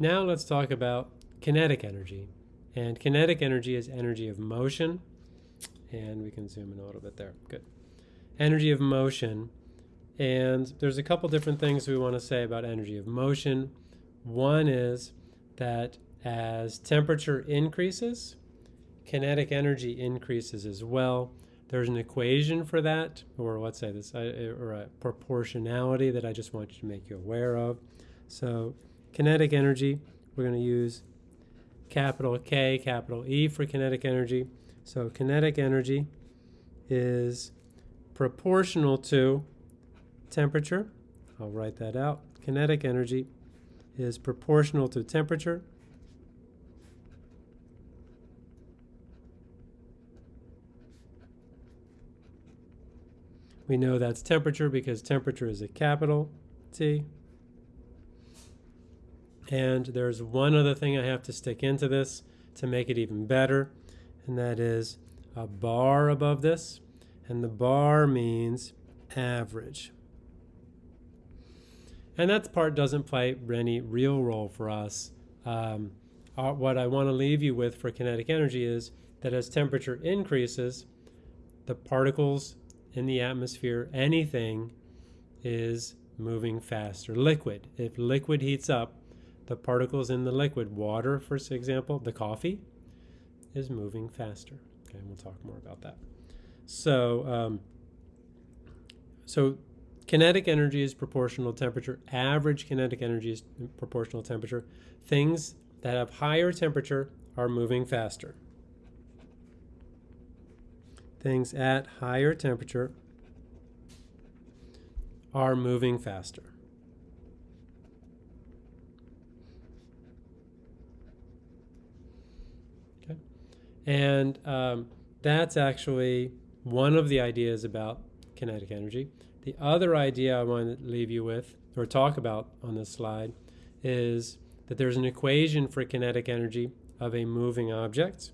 Now let's talk about kinetic energy. And kinetic energy is energy of motion. And we can zoom in a little bit there. Good. Energy of motion. And there's a couple different things we want to say about energy of motion. One is that as temperature increases, kinetic energy increases as well. There's an equation for that, or let's say this, uh, or a proportionality that I just want you to make you aware of. So kinetic energy, we're going to use capital K, capital E for kinetic energy. So kinetic energy is proportional to temperature. I'll write that out. Kinetic energy is proportional to temperature. We know that's temperature because temperature is a capital T. And there's one other thing I have to stick into this to make it even better, and that is a bar above this. And the bar means average. And that part doesn't play any real role for us. Um, uh, what I want to leave you with for kinetic energy is that as temperature increases, the particles in the atmosphere, anything is moving faster. Liquid, if liquid heats up, the particles in the liquid, water for example, the coffee, is moving faster. Okay, we'll talk more about that. So, um, so kinetic energy is proportional to temperature. Average kinetic energy is proportional to temperature. Things that have higher temperature are moving faster things at higher temperature are moving faster. And um, that's actually one of the ideas about kinetic energy. The other idea I want to leave you with, or talk about on this slide, is that there's an equation for kinetic energy of a moving object.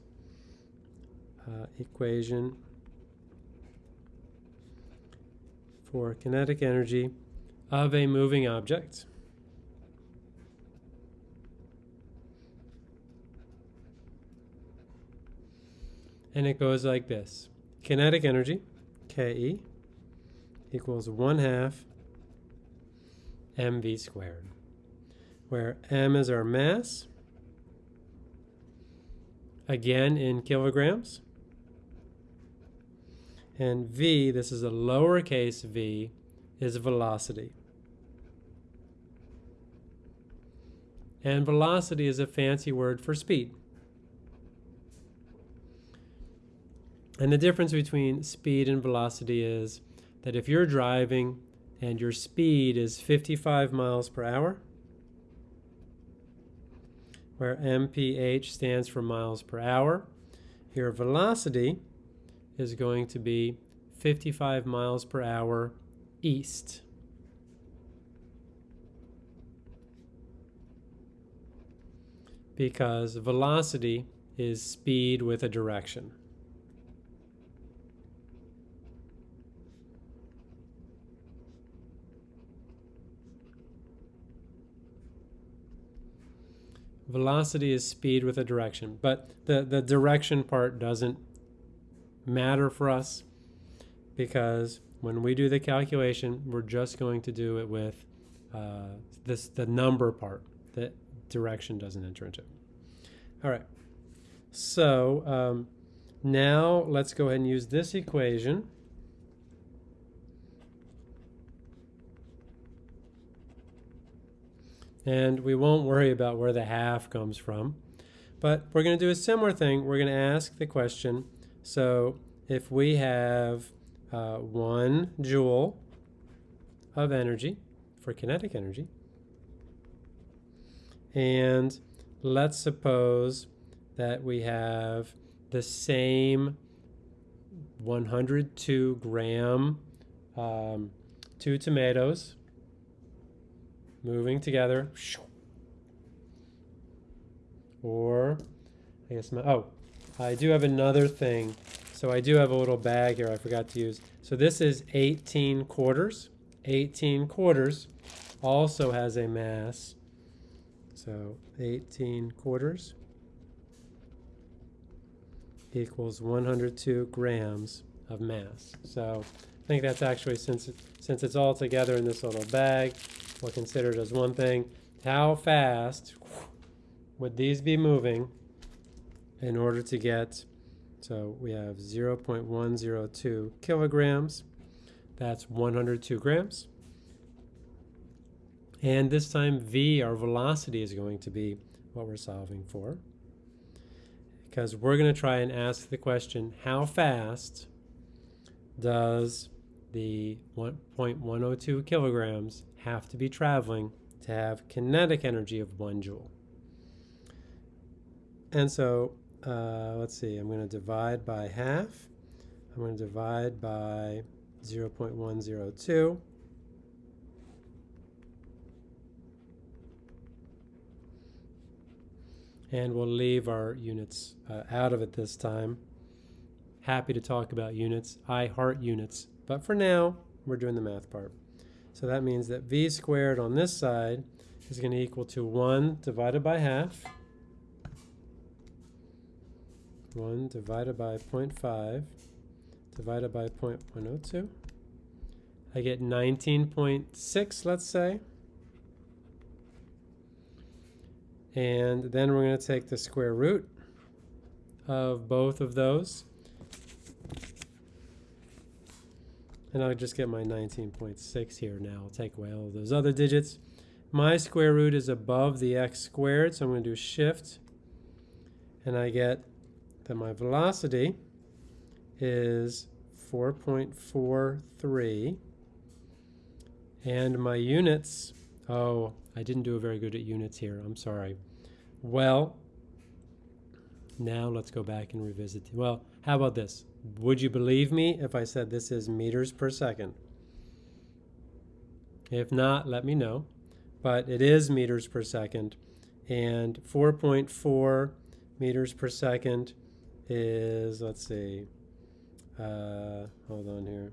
Uh, equation for kinetic energy of a moving object. And it goes like this. Kinetic energy, Ke, equals 1 half mv squared, where m is our mass, again in kilograms, and v, this is a lowercase v, is velocity. And velocity is a fancy word for speed. And the difference between speed and velocity is that if you're driving and your speed is 55 miles per hour, where mph stands for miles per hour, your velocity is going to be 55 miles per hour east. Because velocity is speed with a direction. Velocity is speed with a direction, but the, the direction part doesn't matter for us because when we do the calculation, we're just going to do it with uh, this the number part. The direction doesn't enter into. All right. So um, now let's go ahead and use this equation. And we won't worry about where the half comes from. But we're going to do a similar thing. We're going to ask the question, so if we have uh, one joule of energy for kinetic energy, and let's suppose that we have the same 102 gram um, two tomatoes moving together or I guess my oh I do have another thing. So I do have a little bag here I forgot to use. So this is 18 quarters. 18 quarters also has a mass So 18 quarters equals 102 grams of mass. So I think that's actually, since, it, since it's all together in this little bag, we'll consider as one thing. How fast would these be moving in order to get, so we have 0.102 kilograms. That's 102 grams. And this time v, our velocity, is going to be what we're solving for. Because we're going to try and ask the question, how fast does the 1.102 kilograms have to be traveling to have kinetic energy of one joule? And so, uh, let's see, I'm going to divide by half. I'm going to divide by 0.102. and we'll leave our units uh, out of it this time. Happy to talk about units. I heart units. But for now, we're doing the math part. So that means that v squared on this side is going to equal to 1 divided by half. 1 divided by 0.5 divided by 0.102. I get 19.6, let's say. And then we're going to take the square root of both of those. And I'll just get my 19.6 here now. I'll take away all those other digits. My square root is above the x squared, so I'm going to do shift. And I get that my velocity is 4.43. And my units, oh, I didn't do a very good at units here. I'm sorry. Well, now let's go back and revisit. Well, how about this? Would you believe me if I said this is meters per second? If not, let me know. But it is meters per second. And 4.4 meters per second is, let's see, uh, hold on here.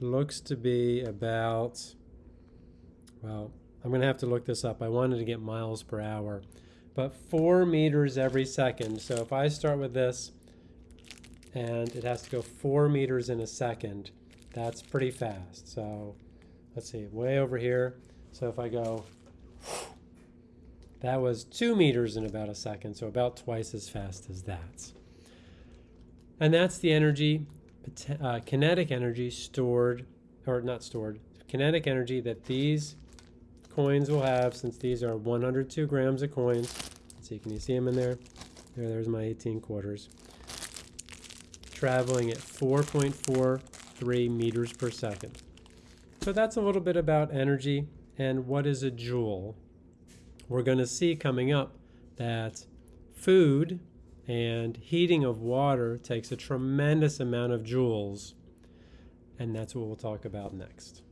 looks to be about, well, I'm going to have to look this up. I wanted to get miles per hour, but four meters every second. So if I start with this and it has to go four meters in a second, that's pretty fast. So let's see, way over here. So if I go, that was two meters in about a second, so about twice as fast as that. And that's the energy uh, kinetic energy stored, or not stored, kinetic energy that these coins we'll have since these are 102 grams of coins. Let's see, can you see them in there? There, there's my 18 quarters. Traveling at 4.43 meters per second. So that's a little bit about energy and what is a joule. We're going to see coming up that food and heating of water takes a tremendous amount of joules, and that's what we'll talk about next.